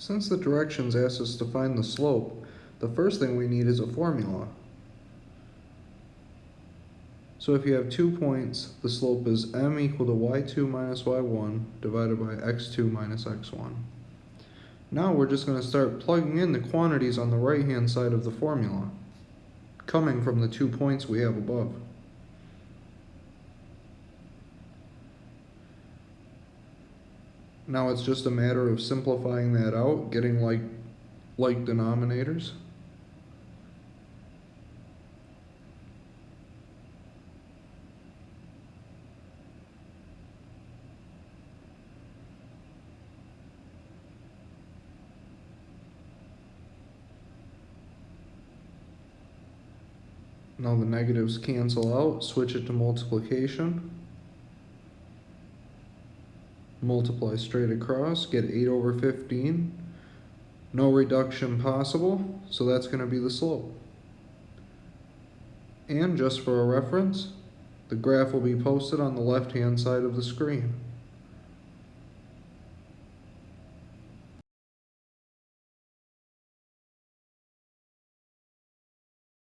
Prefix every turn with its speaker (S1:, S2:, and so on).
S1: Since the directions ask us to find the slope, the first thing we need is a formula. So if you have two points, the slope is m equal to y2 minus y1 divided by x2 minus x1. Now we're just going to start plugging in the quantities on the right hand side of the formula, coming from the two points we have above. Now it's just a matter of simplifying that out, getting like like denominators. Now the negatives cancel out, switch it to multiplication. Multiply straight across, get 8 over 15. No reduction possible, so that's going to be the slope. And just for a reference, the graph will be posted on the left hand side of the screen.